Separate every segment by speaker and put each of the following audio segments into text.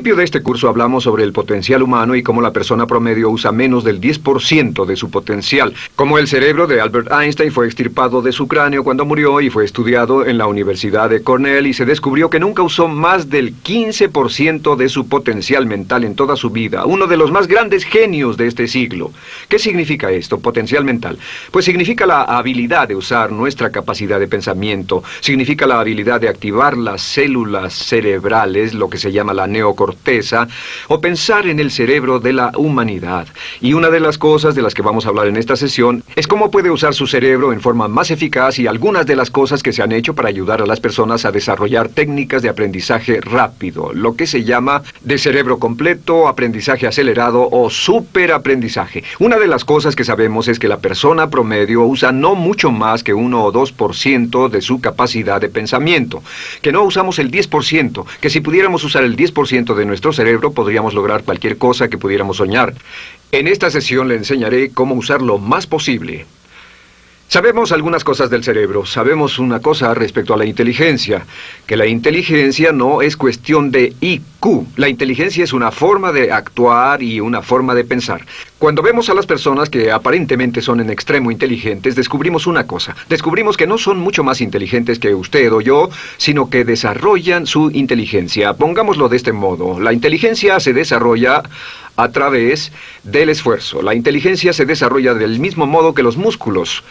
Speaker 1: Principio de este curso hablamos sobre el potencial humano y cómo la persona promedio usa menos del 10% de su potencial. Como el cerebro de Albert Einstein fue extirpado de su cráneo cuando murió y fue estudiado en la Universidad de Cornell y se descubrió que nunca usó más del 15% de su potencial mental en toda su vida. Uno de los más grandes genios de este siglo. ¿Qué significa esto, potencial mental? Pues significa la habilidad de usar nuestra capacidad de pensamiento. Significa la habilidad de activar las células cerebrales, lo que se llama la neocorteza o pensar en el cerebro de la humanidad. Y una de las cosas de las que vamos a hablar en esta sesión es cómo puede usar su cerebro en forma más eficaz y algunas de las cosas que se han hecho para ayudar a las personas a desarrollar técnicas de aprendizaje rápido, lo que se llama de cerebro completo, aprendizaje acelerado o superaprendizaje. Una de las cosas que sabemos es que la persona promedio usa no mucho más que 1 o 2% de su capacidad de pensamiento, que no usamos el 10%, que si pudiéramos usar el 10% de de nuestro cerebro podríamos lograr cualquier cosa que pudiéramos soñar. En esta sesión le enseñaré cómo usar lo más posible. Sabemos algunas cosas del cerebro. Sabemos una cosa respecto a la inteligencia, que la inteligencia no es cuestión de IQ. La inteligencia es una forma de actuar y una forma de pensar. Cuando vemos a las personas que aparentemente son en extremo inteligentes, descubrimos una cosa. Descubrimos que no son mucho más inteligentes que usted o yo, sino que desarrollan su inteligencia. Pongámoslo de este modo. La inteligencia se desarrolla a través del esfuerzo. La inteligencia se desarrolla del mismo modo que los músculos.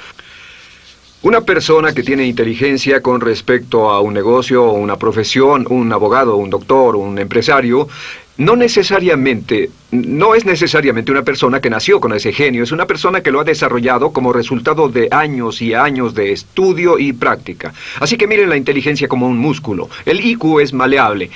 Speaker 1: Una persona que tiene inteligencia con respecto a un negocio o una profesión, un abogado, un doctor, un empresario, no necesariamente, no es necesariamente una persona que nació con ese genio, es una persona que lo ha desarrollado como resultado de años y años de estudio y práctica. Así que miren la inteligencia como un músculo. El IQ es maleable.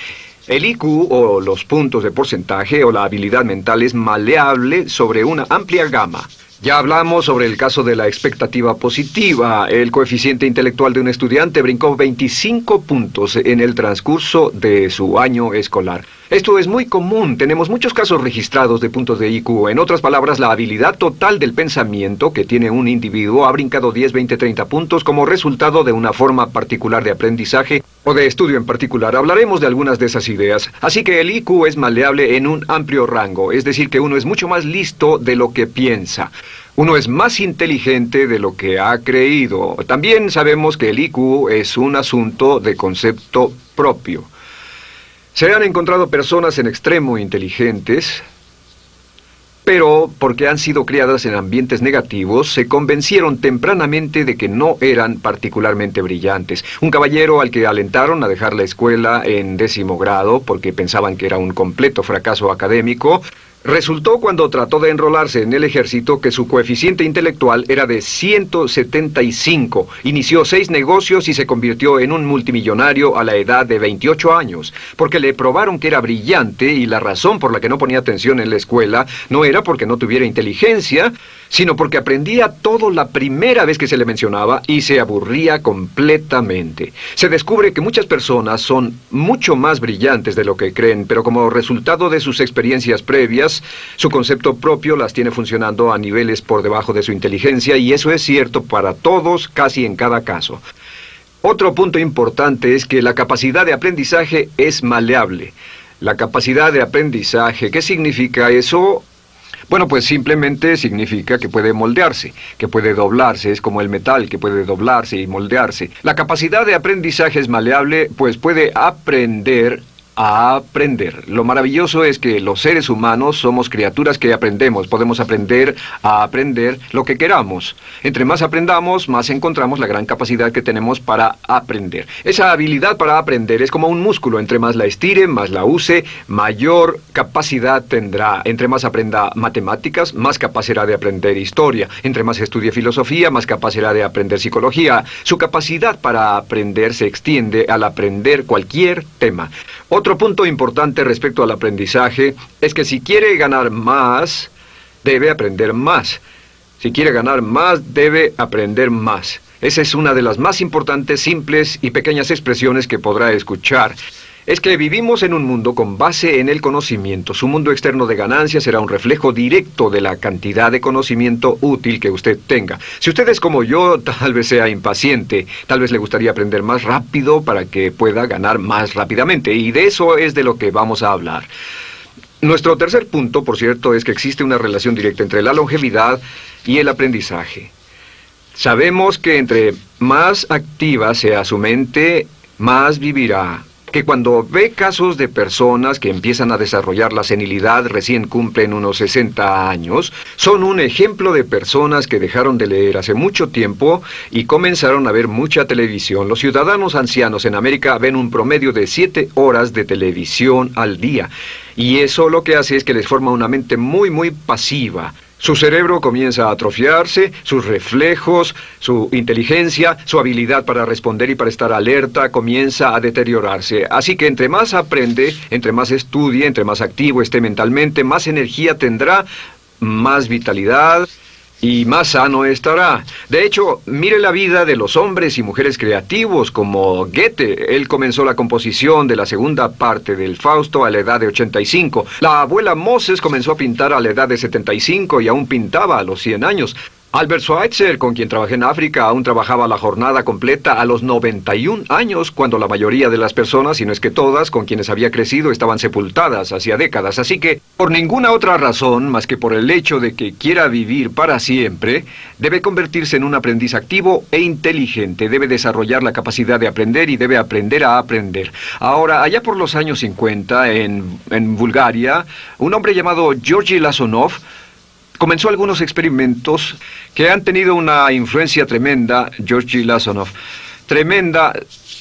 Speaker 1: El IQ, o los puntos de porcentaje, o la habilidad mental es maleable sobre una amplia gama. Ya hablamos sobre el caso de la expectativa positiva. El coeficiente intelectual de un estudiante brincó 25 puntos en el transcurso de su año escolar. Esto es muy común, tenemos muchos casos registrados de puntos de IQ. En otras palabras, la habilidad total del pensamiento que tiene un individuo ha brincado 10, 20, 30 puntos como resultado de una forma particular de aprendizaje o de estudio en particular. Hablaremos de algunas de esas ideas. Así que el IQ es maleable en un amplio rango, es decir, que uno es mucho más listo de lo que piensa. Uno es más inteligente de lo que ha creído. También sabemos que el IQ es un asunto de concepto propio. Se han encontrado personas en extremo inteligentes, pero porque han sido criadas en ambientes negativos, se convencieron tempranamente de que no eran particularmente brillantes. Un caballero al que alentaron a dejar la escuela en décimo grado porque pensaban que era un completo fracaso académico, Resultó cuando trató de enrolarse en el ejército que su coeficiente intelectual era de 175. Inició seis negocios y se convirtió en un multimillonario a la edad de 28 años, porque le probaron que era brillante y la razón por la que no ponía atención en la escuela no era porque no tuviera inteligencia, sino porque aprendía todo la primera vez que se le mencionaba y se aburría completamente. Se descubre que muchas personas son mucho más brillantes de lo que creen, pero como resultado de sus experiencias previas, su concepto propio las tiene funcionando a niveles por debajo de su inteligencia y eso es cierto para todos casi en cada caso. Otro punto importante es que la capacidad de aprendizaje es maleable. La capacidad de aprendizaje, ¿qué significa eso? Bueno, pues simplemente significa que puede moldearse, que puede doblarse, es como el metal que puede doblarse y moldearse. La capacidad de aprendizaje es maleable, pues puede aprender a aprender. Lo maravilloso es que los seres humanos somos criaturas que aprendemos. Podemos aprender a aprender lo que queramos. Entre más aprendamos, más encontramos la gran capacidad que tenemos para aprender. Esa habilidad para aprender es como un músculo. Entre más la estire, más la use, mayor capacidad tendrá. Entre más aprenda matemáticas, más capaz será de aprender historia. Entre más estudie filosofía, más capaz será de aprender psicología. Su capacidad para aprender se extiende al aprender cualquier tema. Otro punto importante respecto al aprendizaje es que si quiere ganar más, debe aprender más. Si quiere ganar más, debe aprender más. Esa es una de las más importantes, simples y pequeñas expresiones que podrá escuchar. Es que vivimos en un mundo con base en el conocimiento. Su mundo externo de ganancias será un reflejo directo de la cantidad de conocimiento útil que usted tenga. Si usted es como yo, tal vez sea impaciente, tal vez le gustaría aprender más rápido para que pueda ganar más rápidamente, y de eso es de lo que vamos a hablar. Nuestro tercer punto, por cierto, es que existe una relación directa entre la longevidad y el aprendizaje. Sabemos que entre más activa sea su mente, más vivirá que cuando ve casos de personas que empiezan a desarrollar la senilidad recién cumplen unos 60 años, son un ejemplo de personas que dejaron de leer hace mucho tiempo y comenzaron a ver mucha televisión. Los ciudadanos ancianos en América ven un promedio de 7 horas de televisión al día. Y eso lo que hace es que les forma una mente muy, muy pasiva. Su cerebro comienza a atrofiarse, sus reflejos, su inteligencia, su habilidad para responder y para estar alerta comienza a deteriorarse. Así que entre más aprende, entre más estudie, entre más activo esté mentalmente, más energía tendrá, más vitalidad, y más sano estará. De hecho, mire la vida de los hombres y mujeres creativos como Goethe. Él comenzó la composición de la segunda parte del Fausto a la edad de 85. La abuela Moses comenzó a pintar a la edad de 75 y aún pintaba a los 100 años. Albert Schweitzer, con quien trabajé en África, aún trabajaba la jornada completa a los 91 años, cuando la mayoría de las personas, si no es que todas, con quienes había crecido, estaban sepultadas hacía décadas. Así que, por ninguna otra razón, más que por el hecho de que quiera vivir para siempre, debe convertirse en un aprendiz activo e inteligente, debe desarrollar la capacidad de aprender y debe aprender a aprender. Ahora, allá por los años 50, en, en Bulgaria, un hombre llamado Georgi Lasonov comenzó algunos experimentos que han tenido una influencia tremenda, Georgi Lasonov, tremenda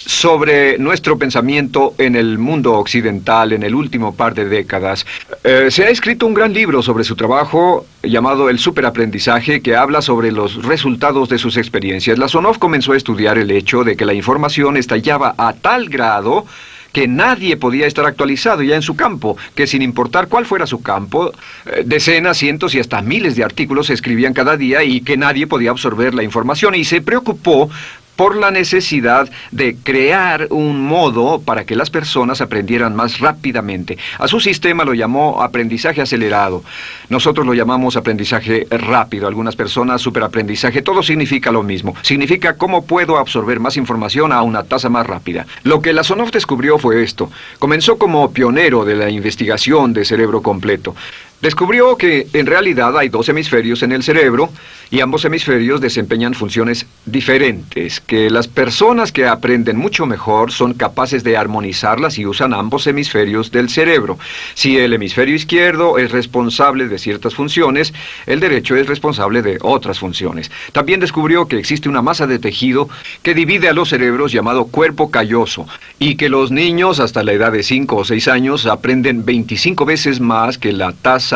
Speaker 1: sobre nuestro pensamiento en el mundo occidental en el último par de décadas. Eh, se ha escrito un gran libro sobre su trabajo llamado El superaprendizaje que habla sobre los resultados de sus experiencias. Lasonov comenzó a estudiar el hecho de que la información estallaba a tal grado que nadie podía estar actualizado ya en su campo, que sin importar cuál fuera su campo, eh, decenas, cientos y hasta miles de artículos se escribían cada día y que nadie podía absorber la información. Y se preocupó por la necesidad de crear un modo para que las personas aprendieran más rápidamente. A su sistema lo llamó aprendizaje acelerado. Nosotros lo llamamos aprendizaje rápido. Algunas personas superaprendizaje. Todo significa lo mismo. Significa cómo puedo absorber más información a una tasa más rápida. Lo que la descubrió fue esto. Comenzó como pionero de la investigación de cerebro completo. Descubrió que en realidad hay dos hemisferios en el cerebro y ambos hemisferios desempeñan funciones diferentes, que las personas que aprenden mucho mejor son capaces de armonizarlas y usan ambos hemisferios del cerebro. Si el hemisferio izquierdo es responsable de ciertas funciones, el derecho es responsable de otras funciones. También descubrió que existe una masa de tejido que divide a los cerebros llamado cuerpo calloso y que los niños hasta la edad de 5 o 6 años aprenden 25 veces más que la tasa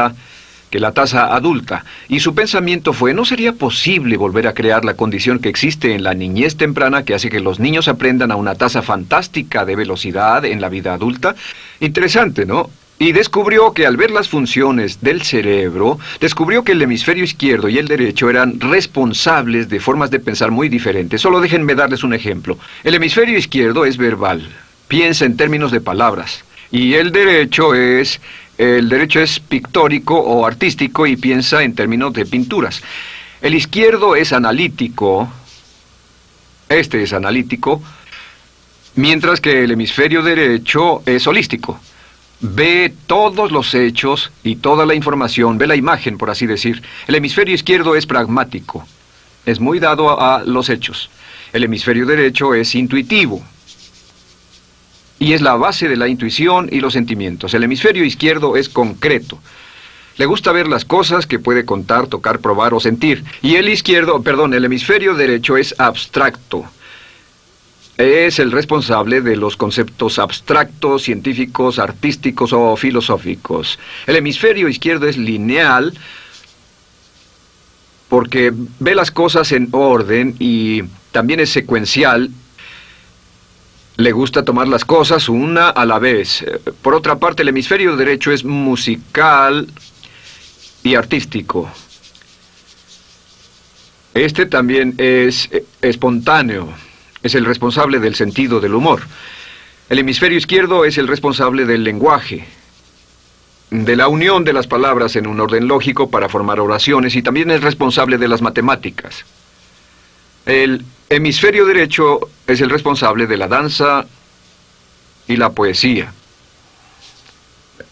Speaker 1: que la tasa adulta, y su pensamiento fue, ¿no sería posible volver a crear la condición que existe en la niñez temprana que hace que los niños aprendan a una tasa fantástica de velocidad en la vida adulta? Interesante, ¿no? Y descubrió que al ver las funciones del cerebro, descubrió que el hemisferio izquierdo y el derecho eran responsables de formas de pensar muy diferentes. Solo déjenme darles un ejemplo. El hemisferio izquierdo es verbal, piensa en términos de palabras, y el derecho es el derecho es pictórico o artístico y piensa en términos de pinturas. El izquierdo es analítico, este es analítico, mientras que el hemisferio derecho es holístico. Ve todos los hechos y toda la información, ve la imagen, por así decir. El hemisferio izquierdo es pragmático, es muy dado a los hechos. El hemisferio derecho es intuitivo, y es la base de la intuición y los sentimientos. El hemisferio izquierdo es concreto. Le gusta ver las cosas que puede contar, tocar, probar o sentir. Y el izquierdo, perdón, el hemisferio derecho es abstracto. Es el responsable de los conceptos abstractos, científicos, artísticos o filosóficos. El hemisferio izquierdo es lineal porque ve las cosas en orden y también es secuencial le gusta tomar las cosas una a la vez. Por otra parte, el hemisferio derecho es musical y artístico. Este también es espontáneo, es el responsable del sentido del humor. El hemisferio izquierdo es el responsable del lenguaje, de la unión de las palabras en un orden lógico para formar oraciones y también es responsable de las matemáticas. El hemisferio derecho es el responsable de la danza y la poesía.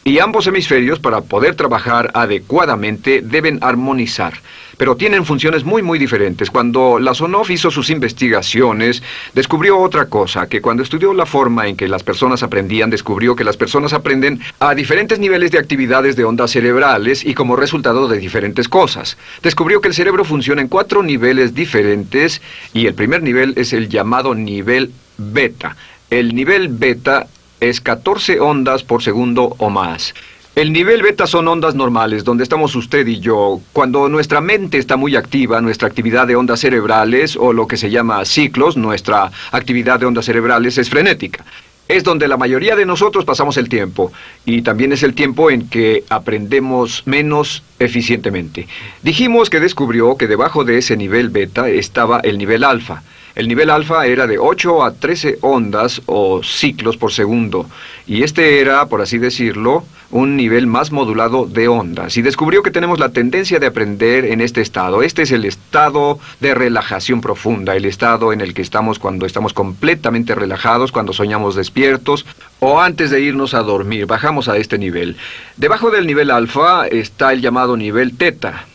Speaker 1: Y ambos hemisferios, para poder trabajar adecuadamente, deben armonizar. Pero tienen funciones muy, muy diferentes. Cuando Lasonov hizo sus investigaciones, descubrió otra cosa, que cuando estudió la forma en que las personas aprendían, descubrió que las personas aprenden a diferentes niveles de actividades de ondas cerebrales y como resultado de diferentes cosas. Descubrió que el cerebro funciona en cuatro niveles diferentes y el primer nivel es el llamado nivel beta. El nivel beta es 14 ondas por segundo o más. El nivel beta son ondas normales, donde estamos usted y yo. Cuando nuestra mente está muy activa, nuestra actividad de ondas cerebrales, o lo que se llama ciclos, nuestra actividad de ondas cerebrales es frenética. Es donde la mayoría de nosotros pasamos el tiempo, y también es el tiempo en que aprendemos menos eficientemente. Dijimos que descubrió que debajo de ese nivel beta estaba el nivel alfa. El nivel alfa era de 8 a 13 ondas o ciclos por segundo, y este era, por así decirlo, un nivel más modulado de ondas. Y descubrió que tenemos la tendencia de aprender en este estado. Este es el estado de relajación profunda, el estado en el que estamos cuando estamos completamente relajados, cuando soñamos despiertos, o antes de irnos a dormir. Bajamos a este nivel. Debajo del nivel alfa está el llamado nivel teta.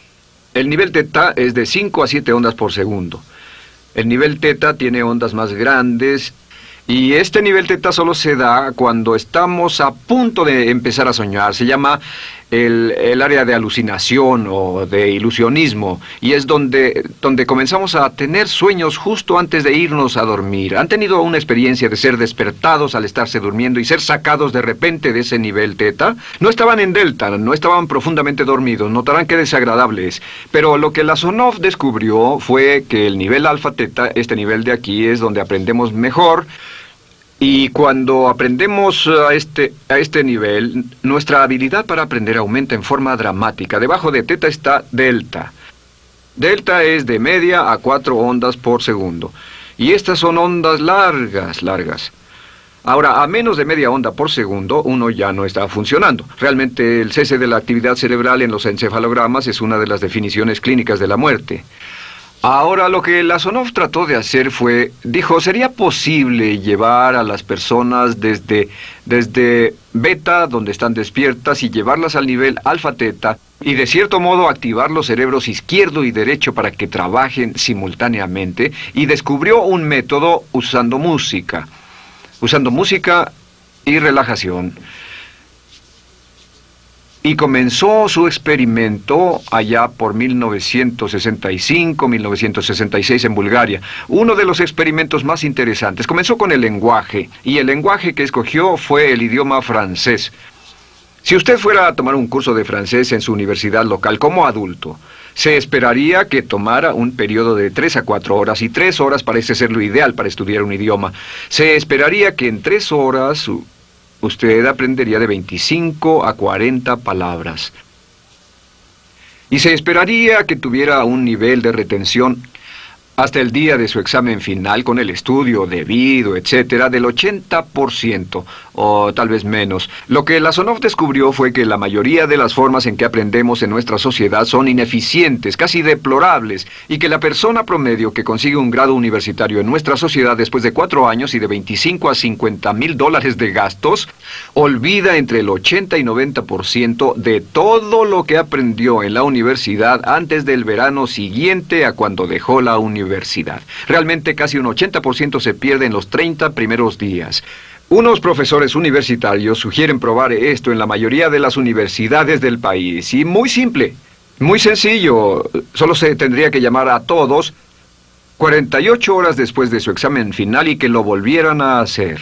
Speaker 1: El nivel teta es de 5 a 7 ondas por segundo. El nivel teta tiene ondas más grandes y este nivel teta solo se da cuando estamos a punto de empezar a soñar. Se llama el, área de alucinación o de ilusionismo y es donde, donde comenzamos a tener sueños justo antes de irnos a dormir. ¿Han tenido una experiencia de ser despertados al estarse durmiendo y ser sacados de repente de ese nivel teta? No estaban en delta, no estaban profundamente dormidos, notarán qué desagradable es. Pero lo que la Sonov descubrió fue que el nivel alfa teta, este nivel de aquí, es donde aprendemos mejor, y cuando aprendemos a este, a este nivel, nuestra habilidad para aprender aumenta en forma dramática. Debajo de teta está delta. Delta es de media a cuatro ondas por segundo. Y estas son ondas largas, largas. Ahora, a menos de media onda por segundo, uno ya no está funcionando. Realmente el cese de la actividad cerebral en los encefalogramas es una de las definiciones clínicas de la muerte. Ahora lo que Lasonov trató de hacer fue, dijo, ¿sería posible llevar a las personas desde, desde beta, donde están despiertas, y llevarlas al nivel alfa-teta, y de cierto modo activar los cerebros izquierdo y derecho para que trabajen simultáneamente? Y descubrió un método usando música, usando música y relajación y comenzó su experimento allá por 1965-1966 en Bulgaria. Uno de los experimentos más interesantes. Comenzó con el lenguaje, y el lenguaje que escogió fue el idioma francés. Si usted fuera a tomar un curso de francés en su universidad local como adulto, se esperaría que tomara un periodo de tres a cuatro horas, y tres horas parece ser lo ideal para estudiar un idioma. Se esperaría que en tres horas usted aprendería de 25 a 40 palabras. Y se esperaría que tuviera un nivel de retención hasta el día de su examen final con el estudio debido, etcétera, del 80% o tal vez menos. Lo que Lasonov descubrió fue que la mayoría de las formas en que aprendemos en nuestra sociedad son ineficientes, casi deplorables, y que la persona promedio que consigue un grado universitario en nuestra sociedad después de cuatro años y de 25 a 50 mil dólares de gastos, olvida entre el 80 y 90% de todo lo que aprendió en la universidad antes del verano siguiente a cuando dejó la universidad. Realmente casi un 80% se pierde en los 30 primeros días. Unos profesores universitarios sugieren probar esto en la mayoría de las universidades del país. Y muy simple, muy sencillo. Solo se tendría que llamar a todos 48 horas después de su examen final y que lo volvieran a hacer.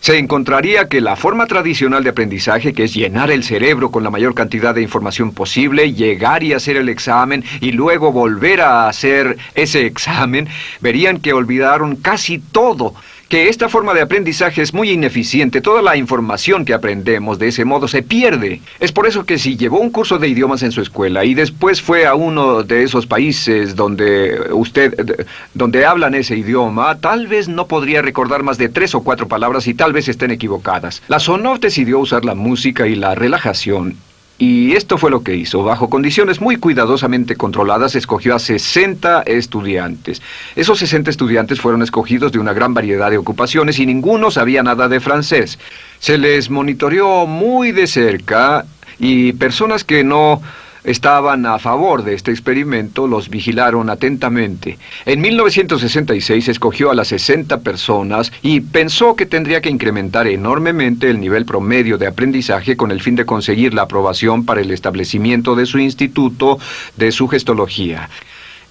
Speaker 1: Se encontraría que la forma tradicional de aprendizaje, que es llenar el cerebro con la mayor cantidad de información posible, llegar y hacer el examen y luego volver a hacer ese examen, verían que olvidaron casi todo que esta forma de aprendizaje es muy ineficiente. Toda la información que aprendemos de ese modo se pierde. Es por eso que si llevó un curso de idiomas en su escuela y después fue a uno de esos países donde usted, donde hablan ese idioma, tal vez no podría recordar más de tres o cuatro palabras y tal vez estén equivocadas. La Sonov decidió usar la música y la relajación y esto fue lo que hizo. Bajo condiciones muy cuidadosamente controladas, escogió a 60 estudiantes. Esos 60 estudiantes fueron escogidos de una gran variedad de ocupaciones y ninguno sabía nada de francés. Se les monitoreó muy de cerca y personas que no estaban a favor de este experimento los vigilaron atentamente. En 1966 escogió a las 60 personas y pensó que tendría que incrementar enormemente el nivel promedio de aprendizaje con el fin de conseguir la aprobación para el establecimiento de su instituto de sugestología.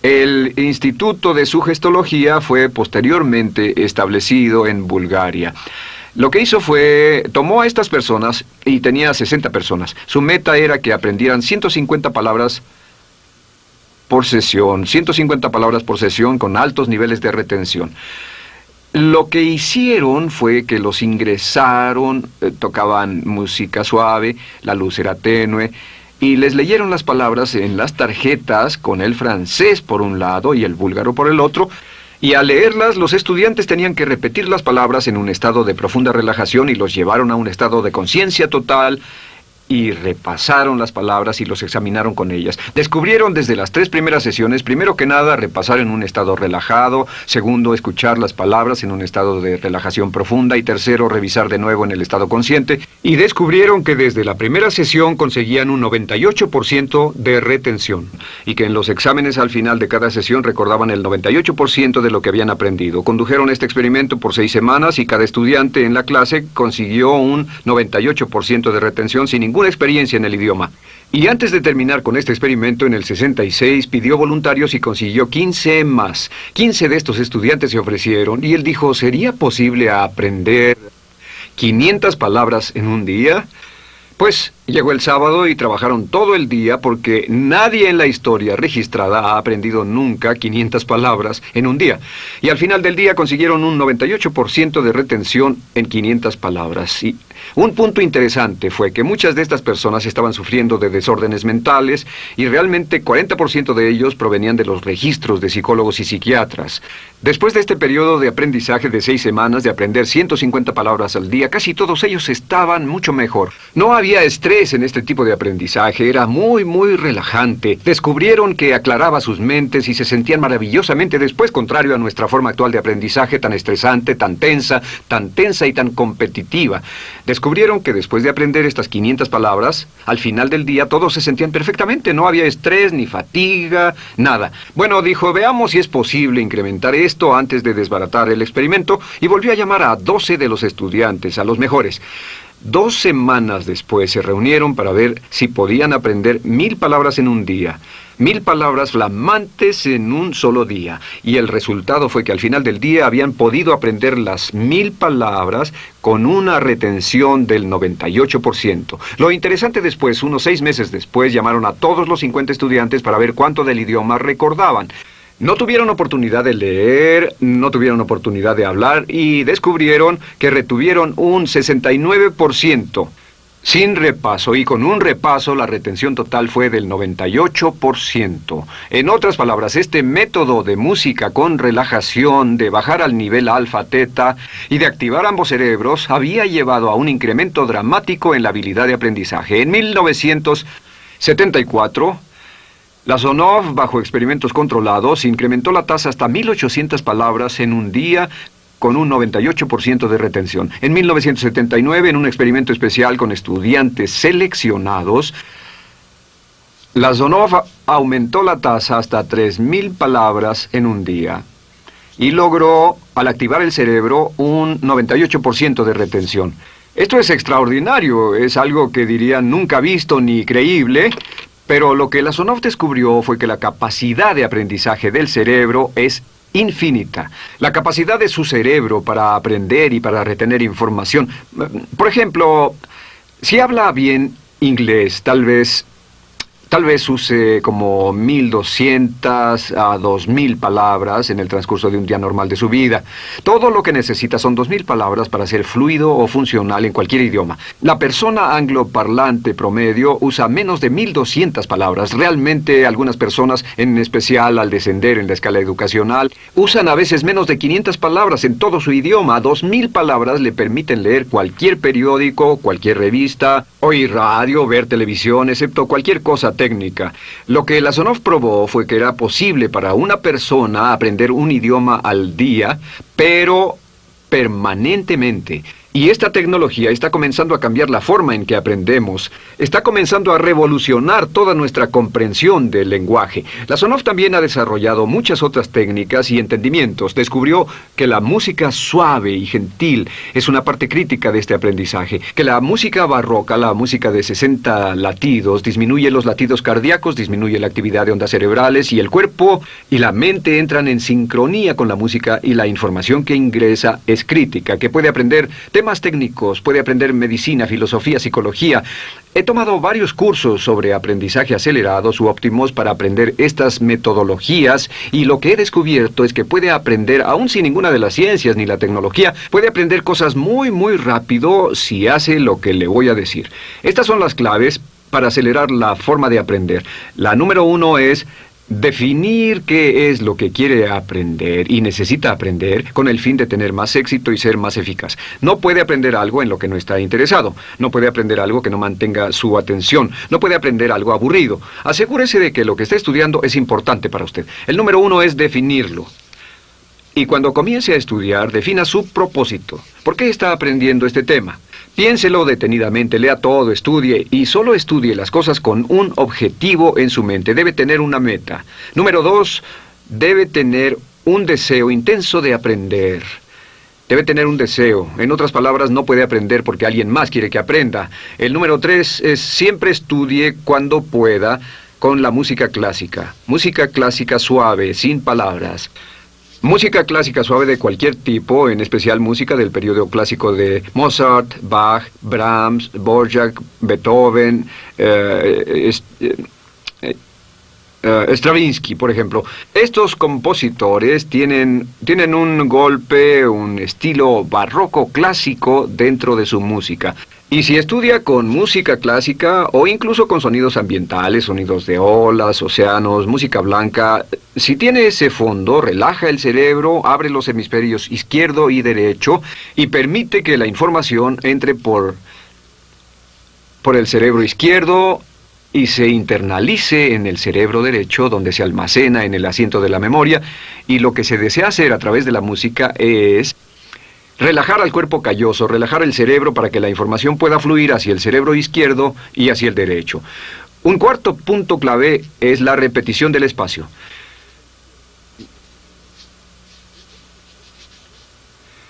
Speaker 1: El Instituto de Sugestología fue posteriormente establecido en Bulgaria. Lo que hizo fue, tomó a estas personas, y tenía 60 personas, su meta era que aprendieran 150 palabras por sesión, 150 palabras por sesión con altos niveles de retención. Lo que hicieron fue que los ingresaron, eh, tocaban música suave, la luz era tenue, y les leyeron las palabras en las tarjetas con el francés por un lado y el búlgaro por el otro, y al leerlas los estudiantes tenían que repetir las palabras en un estado de profunda relajación y los llevaron a un estado de conciencia total y repasaron las palabras y los examinaron con ellas. Descubrieron desde las tres primeras sesiones, primero que nada, repasar en un estado relajado, segundo, escuchar las palabras en un estado de relajación profunda y tercero, revisar de nuevo en el estado consciente, y descubrieron que desde la primera sesión conseguían un 98% de retención y que en los exámenes al final de cada sesión recordaban el 98% de lo que habían aprendido. Condujeron este experimento por seis semanas y cada estudiante en la clase consiguió un 98% de retención sin ningún ninguna experiencia en el idioma. Y antes de terminar con este experimento, en el 66 pidió voluntarios y consiguió 15 más. 15 de estos estudiantes se ofrecieron y él dijo, ¿sería posible aprender 500 palabras en un día? Pues llegó el sábado y trabajaron todo el día porque nadie en la historia registrada ha aprendido nunca 500 palabras en un día. Y al final del día consiguieron un 98% de retención en 500 palabras. Y un punto interesante fue que muchas de estas personas estaban sufriendo de desórdenes mentales y realmente 40% de ellos provenían de los registros de psicólogos y psiquiatras. Después de este periodo de aprendizaje de seis semanas de aprender 150 palabras al día, casi todos ellos estaban mucho mejor. No había estrés en este tipo de aprendizaje, era muy, muy relajante. Descubrieron que aclaraba sus mentes y se sentían maravillosamente después, contrario a nuestra forma actual de aprendizaje tan estresante, tan tensa, tan tensa y tan competitiva. Descubrieron que después de aprender estas 500 palabras, al final del día todos se sentían perfectamente, no había estrés ni fatiga, nada. Bueno, dijo, veamos si es posible incrementar esto antes de desbaratar el experimento y volvió a llamar a 12 de los estudiantes, a los mejores. Dos semanas después se reunieron para ver si podían aprender mil palabras en un día. Mil palabras flamantes en un solo día. Y el resultado fue que al final del día habían podido aprender las mil palabras con una retención del 98%. Lo interesante después, unos seis meses después, llamaron a todos los 50 estudiantes para ver cuánto del idioma recordaban. No tuvieron oportunidad de leer, no tuvieron oportunidad de hablar y descubrieron que retuvieron un 69% sin repaso y con un repaso la retención total fue del 98%. En otras palabras, este método de música con relajación, de bajar al nivel alfa-teta y de activar ambos cerebros había llevado a un incremento dramático en la habilidad de aprendizaje. En 1974, la Sonov, bajo experimentos controlados, incrementó la tasa hasta 1.800 palabras en un día con un 98% de retención. En 1979, en un experimento especial con estudiantes seleccionados, la Sonov aumentó la tasa hasta 3.000 palabras en un día y logró, al activar el cerebro, un 98% de retención. Esto es extraordinario, es algo que dirían nunca visto ni creíble, pero lo que la Sonov descubrió fue que la capacidad de aprendizaje del cerebro es infinita. La capacidad de su cerebro para aprender y para retener información. Por ejemplo, si habla bien inglés, tal vez Tal vez use como 1200 a 2000 palabras en el transcurso de un día normal de su vida. Todo lo que necesita son 2000 palabras para ser fluido o funcional en cualquier idioma. La persona angloparlante promedio usa menos de 1200 palabras. Realmente algunas personas, en especial al descender en la escala educacional, usan a veces menos de 500 palabras en todo su idioma. 2000 palabras le permiten leer cualquier periódico, cualquier revista, oír radio, ver televisión, excepto cualquier cosa Lo que Lasonov probó fue que era posible para una persona aprender un idioma al día, pero permanentemente. Y esta tecnología está comenzando a cambiar la forma en que aprendemos, está comenzando a revolucionar toda nuestra comprensión del lenguaje. La Sonoff también ha desarrollado muchas otras técnicas y entendimientos. Descubrió que la música suave y gentil es una parte crítica de este aprendizaje, que la música barroca, la música de 60 latidos, disminuye los latidos cardíacos, disminuye la actividad de ondas cerebrales y el cuerpo y la mente entran en sincronía con la música y la información que ingresa es crítica, que puede aprender más técnicos, puede aprender medicina, filosofía, psicología. He tomado varios cursos sobre aprendizaje acelerado su óptimos para aprender estas metodologías y lo que he descubierto es que puede aprender, aún sin ninguna de las ciencias ni la tecnología, puede aprender cosas muy muy rápido si hace lo que le voy a decir. Estas son las claves para acelerar la forma de aprender. La número uno es Definir qué es lo que quiere aprender y necesita aprender con el fin de tener más éxito y ser más eficaz. No puede aprender algo en lo que no está interesado. No puede aprender algo que no mantenga su atención. No puede aprender algo aburrido. Asegúrese de que lo que está estudiando es importante para usted. El número uno es definirlo. Y cuando comience a estudiar, defina su propósito. ¿Por qué está aprendiendo este tema? Piénselo detenidamente, lea todo, estudie y solo estudie las cosas con un objetivo en su mente. Debe tener una meta. Número dos, debe tener un deseo intenso de aprender. Debe tener un deseo. En otras palabras, no puede aprender porque alguien más quiere que aprenda. El número tres es siempre estudie cuando pueda con la música clásica. Música clásica suave, sin palabras. Música clásica suave de cualquier tipo, en especial música del periodo clásico de Mozart, Bach, Brahms, Borjak, Beethoven, eh, eh, eh, Stravinsky, por ejemplo. Estos compositores tienen, tienen un golpe, un estilo barroco clásico dentro de su música. Y si estudia con música clásica o incluso con sonidos ambientales, sonidos de olas, océanos, música blanca, si tiene ese fondo, relaja el cerebro, abre los hemisferios izquierdo y derecho y permite que la información entre por, por el cerebro izquierdo y se internalice en el cerebro derecho, donde se almacena en el asiento de la memoria, y lo que se desea hacer a través de la música es Relajar al cuerpo calloso, relajar el cerebro para que la información pueda fluir hacia el cerebro izquierdo y hacia el derecho. Un cuarto punto clave es la repetición del espacio.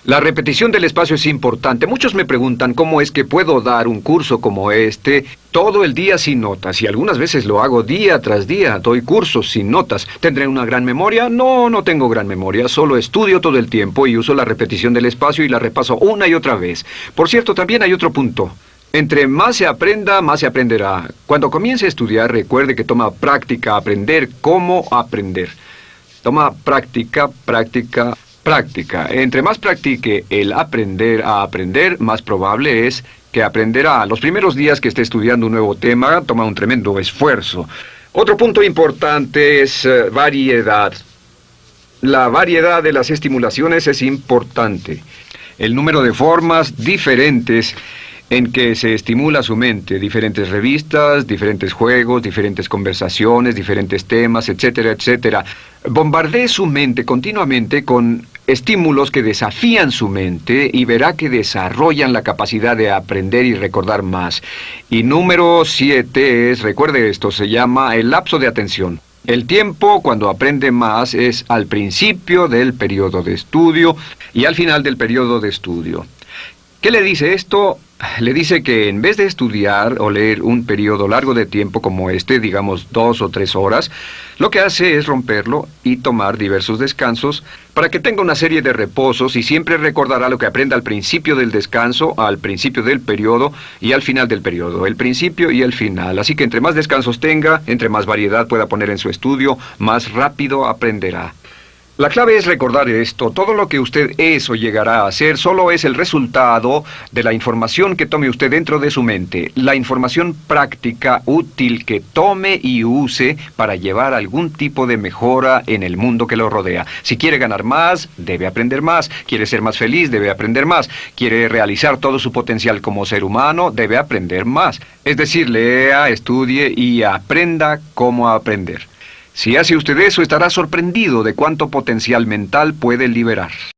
Speaker 1: La repetición del espacio es importante. Muchos me preguntan cómo es que puedo dar un curso como este todo el día sin notas. Y algunas veces lo hago día tras día. Doy cursos sin notas. ¿Tendré una gran memoria? No, no tengo gran memoria. Solo estudio todo el tiempo y uso la repetición del espacio y la repaso una y otra vez. Por cierto, también hay otro punto. Entre más se aprenda, más se aprenderá. Cuando comience a estudiar, recuerde que toma práctica aprender cómo aprender. Toma práctica, práctica, práctica. Entre más practique el aprender a aprender, más probable es que aprenderá. Los primeros días que esté estudiando un nuevo tema, toma un tremendo esfuerzo. Otro punto importante es eh, variedad. La variedad de las estimulaciones es importante. El número de formas diferentes en que se estimula su mente, diferentes revistas, diferentes juegos, diferentes conversaciones, diferentes temas, etcétera, etcétera. Bombardee su mente continuamente con estímulos que desafían su mente y verá que desarrollan la capacidad de aprender y recordar más. Y número siete es, recuerde esto, se llama el lapso de atención. El tiempo cuando aprende más es al principio del periodo de estudio y al final del periodo de estudio. ¿Qué le dice esto? Le dice que en vez de estudiar o leer un periodo largo de tiempo como este, digamos dos o tres horas, lo que hace es romperlo y tomar diversos descansos para que tenga una serie de reposos y siempre recordará lo que aprende al principio del descanso, al principio del periodo y al final del periodo, el principio y el final. Así que entre más descansos tenga, entre más variedad pueda poner en su estudio, más rápido aprenderá. La clave es recordar esto. Todo lo que usted es o llegará a ser solo es el resultado de la información que tome usted dentro de su mente. La información práctica, útil, que tome y use para llevar algún tipo de mejora en el mundo que lo rodea. Si quiere ganar más, debe aprender más. Quiere ser más feliz, debe aprender más. Quiere realizar todo su potencial como ser humano, debe aprender más. Es decir, lea, estudie y aprenda cómo aprender. Si hace usted eso, estará sorprendido de cuánto potencial mental puede liberar.